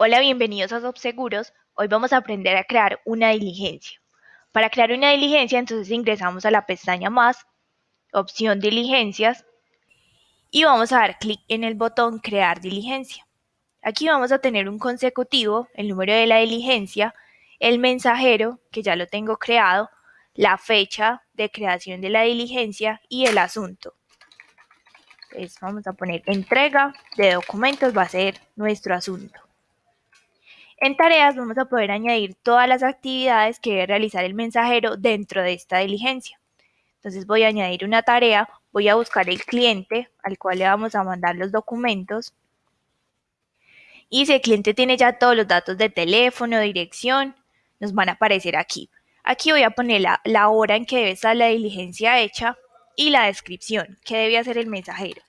Hola, bienvenidos a Subseguros. Hoy vamos a aprender a crear una diligencia. Para crear una diligencia, entonces ingresamos a la pestaña Más, opción Diligencias, y vamos a dar clic en el botón Crear diligencia. Aquí vamos a tener un consecutivo, el número de la diligencia, el mensajero, que ya lo tengo creado, la fecha de creación de la diligencia y el asunto. Entonces vamos a poner entrega de documentos, va a ser nuestro asunto. En tareas vamos a poder añadir todas las actividades que debe realizar el mensajero dentro de esta diligencia. Entonces voy a añadir una tarea, voy a buscar el cliente al cual le vamos a mandar los documentos. Y si el cliente tiene ya todos los datos de teléfono, dirección, nos van a aparecer aquí. Aquí voy a poner la, hora en que debe estar la diligencia hecha y la descripción, que debe hacer el mensajero.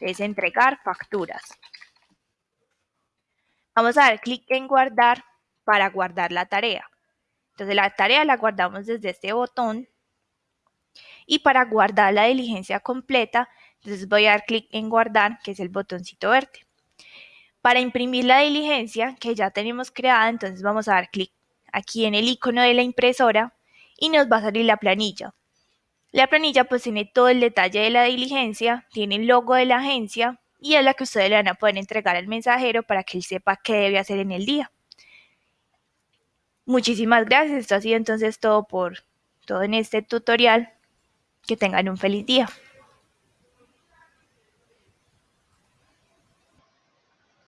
Es entregar facturas. Vamos a dar clic en guardar para guardar la tarea. Entonces la tarea la guardamos desde este botón y para guardar la diligencia completa, entonces voy a dar clic en guardar, que es el botoncito verde. Para imprimir la diligencia que ya tenemos creada, entonces vamos a dar clic aquí en el icono de la impresora y nos va a salir la planilla. La planilla pues tiene todo el detalle de la diligencia, tiene el logo de la agencia, y es la que ustedes le van a poder entregar al mensajero para que él sepa qué debe hacer en el día. Muchísimas gracias, esto ha sido entonces todo por todo en este tutorial. Que tengan un feliz día.